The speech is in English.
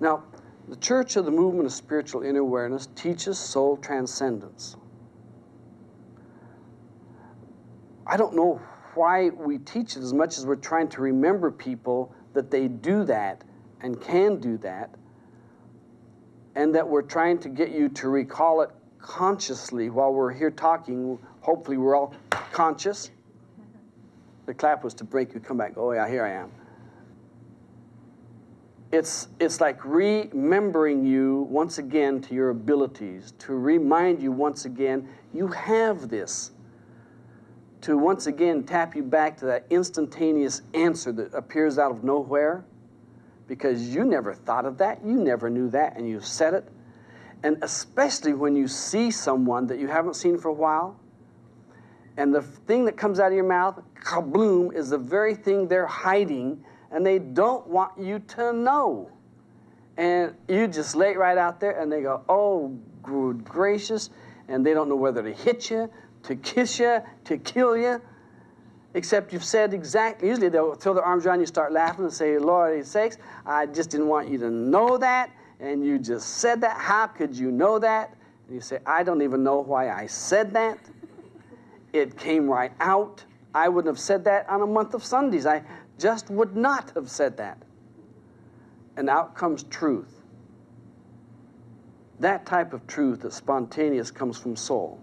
Now, the Church of the Movement of Spiritual Inner Awareness teaches soul transcendence. I don't know why we teach it as much as we're trying to remember people that they do that and can do that, and that we're trying to get you to recall it consciously while we're here talking. Hopefully, we're all conscious. The clap was to break you come back. Oh, yeah, here I am. It's, it's like remembering you once again to your abilities, to remind you once again you have this to once again tap you back to that instantaneous answer that appears out of nowhere because you never thought of that, you never knew that, and you said it. And especially when you see someone that you haven't seen for a while, and the thing that comes out of your mouth, kabloom, is the very thing they're hiding, and they don't want you to know. And you just lay right out there, and they go, oh, good gracious, and they don't know whether to hit you, to kiss you, to kill you. Except you've said exactly, usually they'll throw their arms around you, start laughing, and say, Lord sakes, I just didn't want you to know that, and you just said that. How could you know that? And you say, I don't even know why I said that. It came right out. I wouldn't have said that on a month of Sundays. I just would not have said that. And out comes truth. That type of truth that's spontaneous comes from soul.